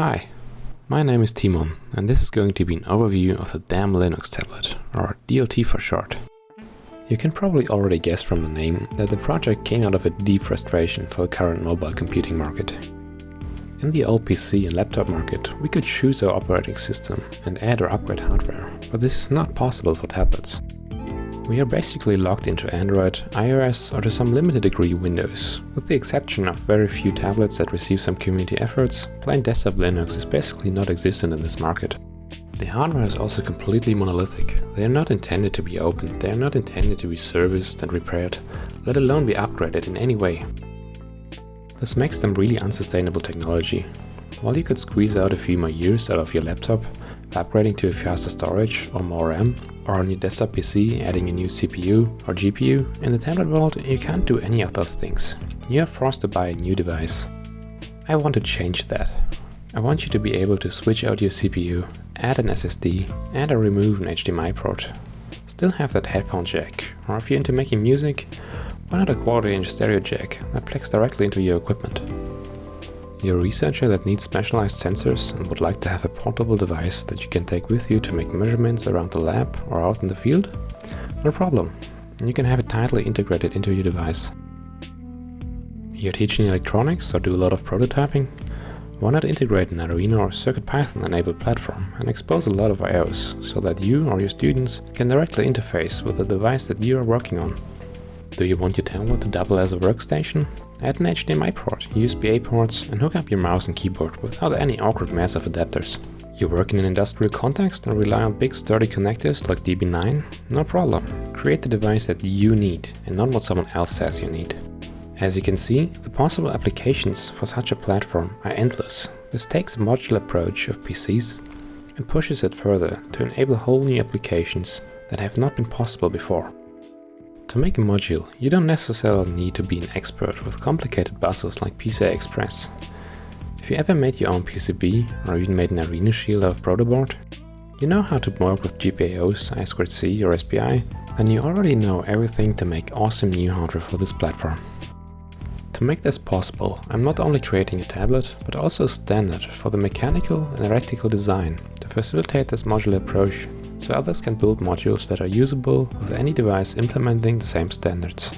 Hi, my name is Timon and this is going to be an overview of the Damn Linux tablet, or DLT for short. You can probably already guess from the name that the project came out of a deep frustration for the current mobile computing market. In the old PC and laptop market, we could choose our operating system and add or upgrade hardware, but this is not possible for tablets. We are basically locked into Android, iOS or to some limited degree Windows. With the exception of very few tablets that receive some community efforts, plain desktop Linux is basically not existent in this market. The hardware is also completely monolithic. They are not intended to be opened, they are not intended to be serviced and repaired, let alone be upgraded in any way. This makes them really unsustainable technology. While you could squeeze out a few more years out of your laptop, upgrading to faster storage or more RAM, or on your desktop PC adding a new CPU or GPU, in the tablet world you can't do any of those things. You are forced to buy a new device. I want to change that. I want you to be able to switch out your CPU, add an SSD, add or remove an HDMI port. Still have that headphone jack, or if you're into making music, why not a quarter inch stereo jack that plugs directly into your equipment. You're a researcher that needs specialized sensors and would like to have a portable device that you can take with you to make measurements around the lab or out in the field? No problem. You can have it tightly integrated into your device. You're teaching electronics or do a lot of prototyping? Why not integrate an Arduino or CircuitPython enabled platform and expose a lot of IOs so that you or your students can directly interface with the device that you are working on. Do you want your tablet to double as a workstation? Add an HDMI port, USB-A ports and hook up your mouse and keyboard without any awkward mess of adapters. You work in an industrial context and rely on big sturdy connectors like DB9? No problem. Create the device that you need and not what someone else says you need. As you can see, the possible applications for such a platform are endless. This takes a modular approach of PCs and pushes it further to enable whole new applications that have not been possible before. To make a module, you don't necessarily need to be an expert with complicated buses like PCI Express. If you ever made your own PCB or even made an Arduino shield of protoboard, you know how to work with GPIOs, I2C or SPI, then you already know everything to make awesome new hardware for this platform. To make this possible, I'm not only creating a tablet, but also a standard for the mechanical and electrical design to facilitate this modular approach so others can build modules that are usable with any device implementing the same standards.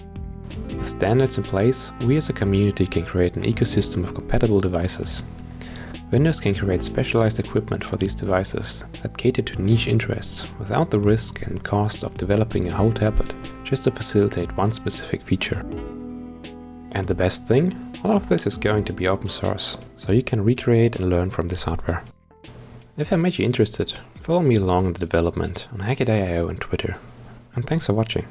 With standards in place, we as a community can create an ecosystem of compatible devices. Vendors can create specialized equipment for these devices that cater to niche interests without the risk and cost of developing a whole tablet just to facilitate one specific feature. And the best thing? All of this is going to be open source, so you can recreate and learn from this hardware. If I made you interested, follow me along in the development on Hackaday.io and Twitter. And thanks for watching.